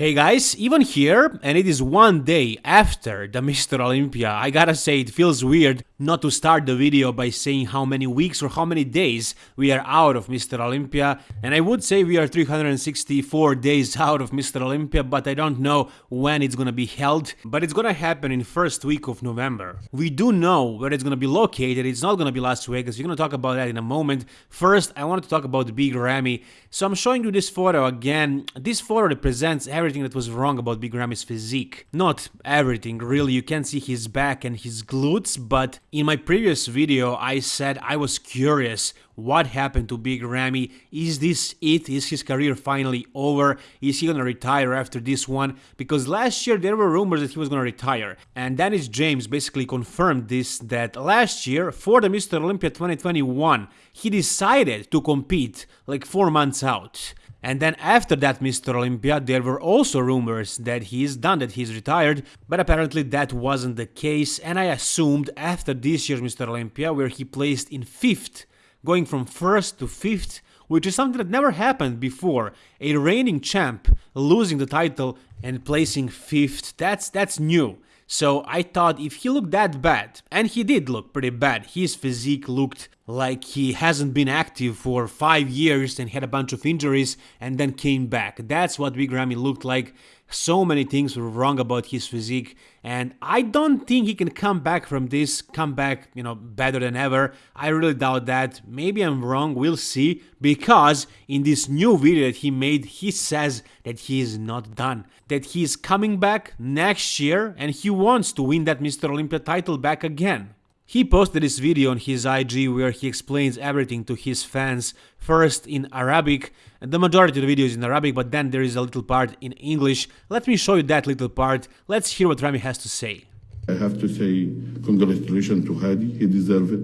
Hey guys, even here, and it is one day after the Mr. Olympia, I gotta say it feels weird not to start the video by saying how many weeks or how many days we are out of Mr. Olympia, and I would say we are 364 days out of Mr. Olympia, but I don't know when it's gonna be held, but it's gonna happen in first week of November. We do know where it's gonna be located, it's not gonna be Las Vegas, we're gonna talk about that in a moment. First, I wanted to talk about the Big Ramy, so I'm showing you this photo again. This photo represents everything that was wrong about Big Ramy's physique. Not everything, really, you can see his back and his glutes, but in my previous video, I said I was curious what happened to Big Ramy. Is this it? Is his career finally over? Is he gonna retire after this one? Because last year there were rumors that he was gonna retire, and Dennis James basically confirmed this that last year for the Mr. Olympia 2021 he decided to compete like four months out. And then after that Mr. Olympia, there were also rumors that he is done, that he's retired, but apparently that wasn't the case, and I assumed after this year's Mr. Olympia, where he placed in 5th, going from 1st to 5th, which is something that never happened before, a reigning champ losing the title and placing 5th, that's, that's new. So I thought if he looked that bad, and he did look pretty bad, his physique looked like he hasn't been active for 5 years and had a bunch of injuries and then came back. That's what Big Ramy looked like. So many things were wrong about his physique and I don't think he can come back from this, come back, you know, better than ever. I really doubt that. Maybe I'm wrong, we'll see, because in this new video that he made, he says that he is not done, that he is coming back next year and he wants to win that Mr. Olympia title back again. He posted this video on his IG where he explains everything to his fans, first in Arabic, the majority of the video is in Arabic, but then there is a little part in English. Let me show you that little part, let's hear what Ramy has to say. I have to say congratulations to Hadi, he deserves it.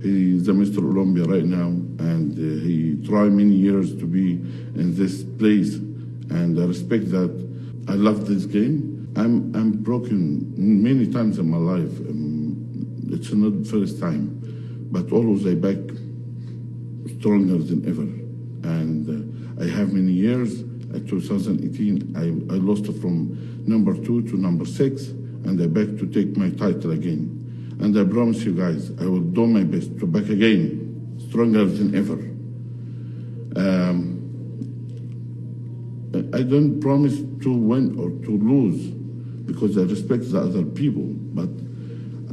He's a Mr. Olympia right now, and uh, he tried many years to be in this place, and I respect that. I love this game. I'm, I'm broken many times in my life. Um, it's not the first time, but always I back stronger than ever. And uh, I have many years. At 2018, I, I lost from number two to number six, and I back to take my title again. And I promise you guys, I will do my best to back again, stronger than ever. Um, I don't promise to win or to lose because I respect the other people, but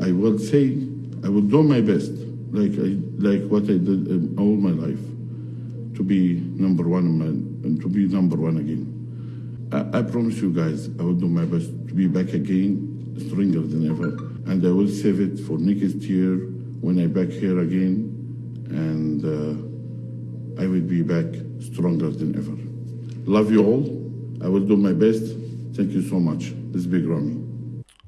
I will say I will do my best, like I, like what I did all my life, to be number one and to be number one again. I, I, promise you guys, I will do my best to be back again, stronger than ever, and I will save it for next year when I back here again, and uh, I will be back stronger than ever. Love you all. I will do my best. Thank you so much. This is Big Ramy.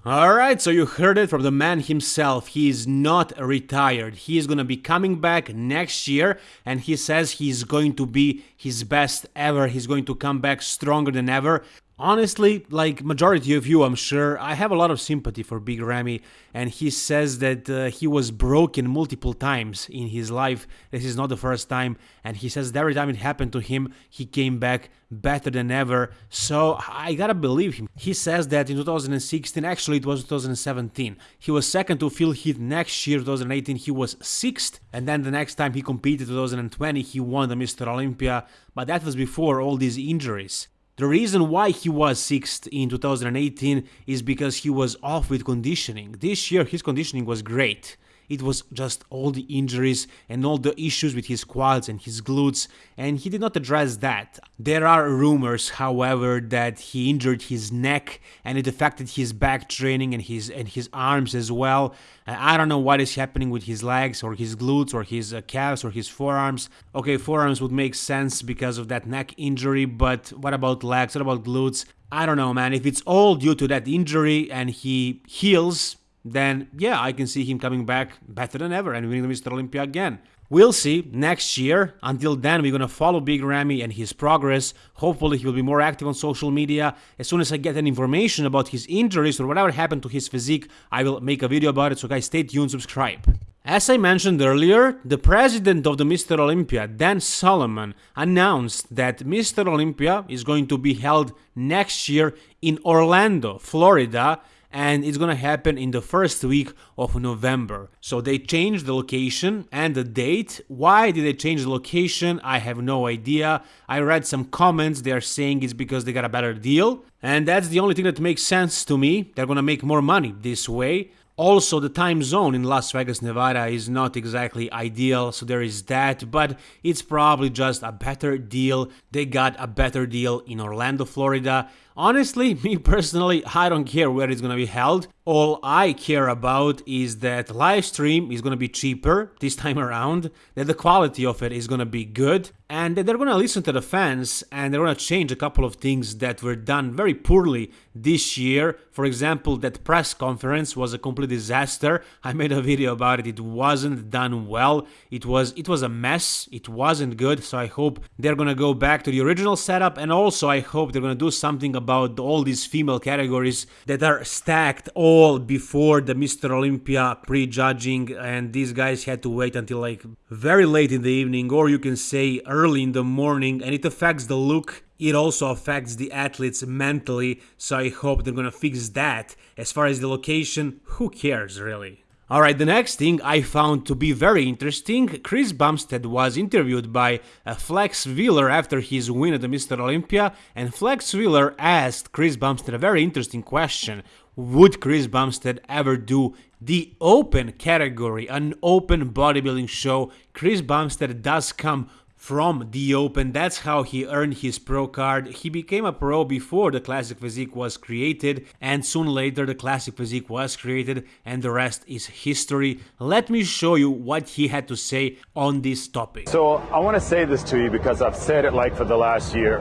Alright, so you heard it from the man himself. He is not retired. He is gonna be coming back next year and he says he's going to be his best ever. He's going to come back stronger than ever. Honestly, like majority of you, I'm sure, I have a lot of sympathy for Big Ramy, and he says that uh, he was broken multiple times in his life. This is not the first time, and he says every time it happened to him, he came back better than ever. So I gotta believe him. He says that in 2016, actually it was 2017, he was second to Phil Heath. Next year, 2018, he was sixth, and then the next time he competed, 2020, he won the Mr. Olympia. But that was before all these injuries. The reason why he was 6th in 2018 is because he was off with conditioning. This year his conditioning was great. It was just all the injuries and all the issues with his quads and his glutes, and he did not address that. There are rumors, however, that he injured his neck and it affected his back training and his and his arms as well. I don't know what is happening with his legs or his glutes or his uh, calves or his forearms. Okay, forearms would make sense because of that neck injury, but what about legs? What about glutes? I don't know, man. If it's all due to that injury and he heals, then yeah, I can see him coming back better than ever and winning the Mr. Olympia again. We'll see next year. Until then, we're gonna follow Big Ramy and his progress. Hopefully, he will be more active on social media. As soon as I get any information about his injuries or whatever happened to his physique, I will make a video about it. So guys, stay tuned, subscribe. As I mentioned earlier, the president of the Mr. Olympia, Dan Solomon, announced that Mr. Olympia is going to be held next year in Orlando, Florida, and it's gonna happen in the first week of November. So they changed the location and the date. Why did they change the location? I have no idea. I read some comments, they're saying it's because they got a better deal. And that's the only thing that makes sense to me. They're gonna make more money this way. Also, the time zone in Las Vegas, Nevada is not exactly ideal, so there is that, but it's probably just a better deal. They got a better deal in Orlando, Florida. Honestly, me personally, I don't care where it's gonna be held. All I care about is that live stream is gonna be cheaper this time around, that the quality of it is gonna be good, and that they're gonna listen to the fans and they're gonna change a couple of things that were done very poorly this year. For example, that press conference was a complete disaster. I made a video about it. It wasn't done well. It was it was a mess. It wasn't good. So I hope they're gonna go back to the original setup, and also I hope they're gonna do something about all these female categories that are stacked all before the Mr. Olympia pre-judging and these guys had to wait until like very late in the evening or you can say early in the morning and it affects the look it also affects the athletes mentally so i hope they're gonna fix that as far as the location who cares really Alright, the next thing I found to be very interesting, Chris Bumstead was interviewed by uh, Flex Wheeler after his win at the Mr. Olympia, and Flex Wheeler asked Chris Bumstead a very interesting question. Would Chris Bumstead ever do the open category, an open bodybuilding show? Chris Bumstead does come from the Open. That's how he earned his pro card. He became a pro before the Classic Physique was created, and soon later the Classic Physique was created, and the rest is history. Let me show you what he had to say on this topic. So I want to say this to you because I've said it like for the last year.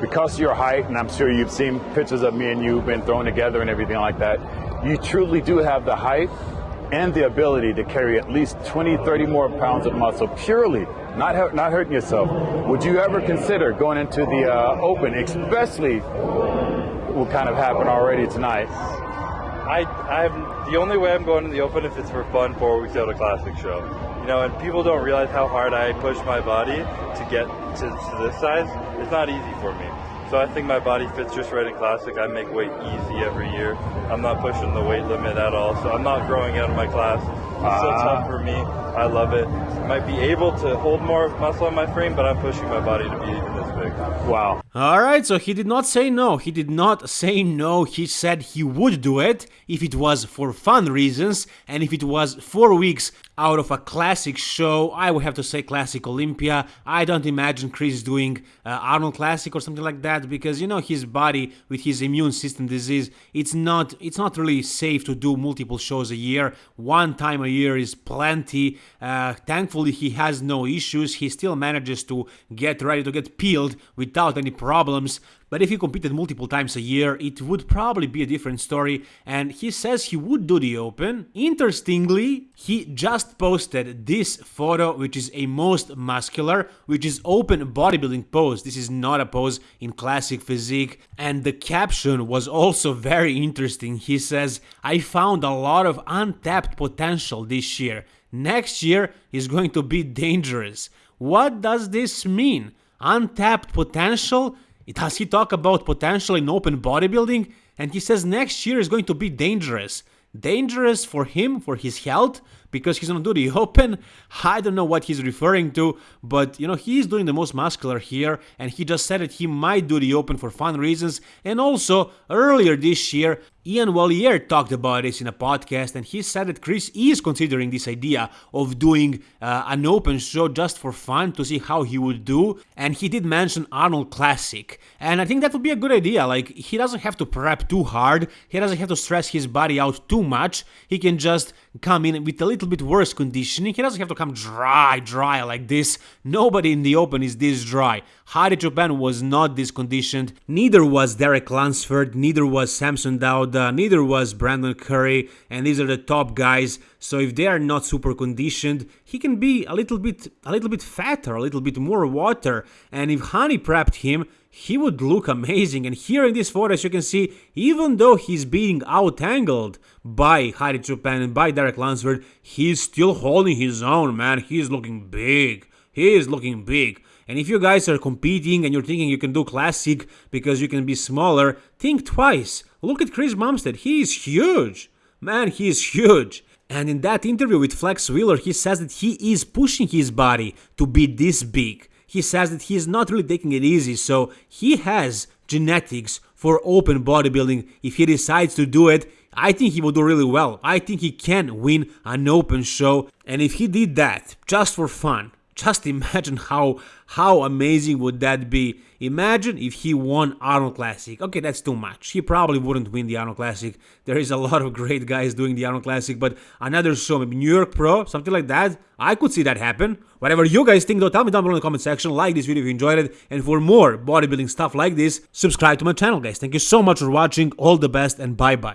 Because of your height, and I'm sure you've seen pictures of me and you been thrown together and everything like that, you truly do have the height and the ability to carry at least 20, 30 more pounds of muscle purely, not, not hurting yourself. Would you ever consider going into the uh, open, especially what kind of happened already tonight? I, I'm the only way I'm going to the open if it's for fun four weeks out of classic show. You know, and people don't realize how hard I push my body to get to, to this size. It's not easy for me. So I think my body fits just right in classic. I make weight easy every year. I'm not pushing the weight limit at all. So I'm not growing out of my class. It's still tough ah. for me. I love it. I might be able to hold more muscle on my frame, but I'm pushing my body to be even this big. Wow. All right, so he did not say no. He did not say no. He said he would do it if it was for fun reasons and if it was four weeks out of a classic show. I would have to say Classic Olympia. I don't imagine Chris doing uh, Arnold Classic or something like that because you know his body with his immune system disease. It's not it's not really safe to do multiple shows a year. One time a year is plenty. Uh, thankfully, he has no issues. He still manages to get ready to get peeled without any problems. But if he competed multiple times a year, it would probably be a different story. And he says he would do the Open. Interestingly, he just posted this photo, which is a most muscular, which is open bodybuilding pose. This is not a pose in classic physique. And the caption was also very interesting. He says, I found a lot of untapped potential this year. Next year is going to be dangerous. What does this mean? Untapped potential? Does he talk about potential in open bodybuilding? And he says next year is going to be dangerous. Dangerous for him, for his health, because he's gonna do the open. I don't know what he's referring to, but you know, he's doing the most muscular here, and he just said that he might do the open for fun reasons. And also, earlier this year, Ian Valliere talked about this in a podcast, and he said that Chris is considering this idea of doing uh, an open show just for fun to see how he would do. And he did mention Arnold Classic, and I think that would be a good idea. Like, he doesn't have to prep too hard, he doesn't have to stress his body out too much, he can just come in with a little bit worse conditioning. He doesn't have to come dry, dry like this. Nobody in the open is this dry. Hadi Choopan was not this conditioned. Neither was Derek Lunsford, neither was Samson Dauda, neither was Brandon Curry, and these are the top guys. So if they are not super conditioned, he can be a little bit a little bit fatter, a little bit more water. And if Hany prepped him, he would look amazing. And here in this photo, as you can see, even though he's being out-angled by Hadi Choopan and by Derek Lunsford, he's still holding his own, man. He's looking big. He is looking big. And if you guys are competing and you're thinking you can do classic because you can be smaller, think twice. Look at Chris Bumstead. He is huge. Man, he is huge. And in that interview with Flex Wheeler, he says that he is pushing his body to be this big. He says that he is not really taking it easy, so he has genetics for open bodybuilding. If he decides to do it, I think he will do really well. I think he can win an open show. And if he did that just for fun, just imagine how how amazing would that be. Imagine if he won Arnold Classic. Okay, that's too much. He probably wouldn't win the Arnold Classic. There is a lot of great guys doing the Arnold Classic, but another show, maybe New York Pro, something like that. I could see that happen. Whatever you guys think though, tell me down below in the comment section. Like this video if you enjoyed it. And for more bodybuilding stuff like this, subscribe to my channel guys. Thank you so much for watching. All the best and bye bye.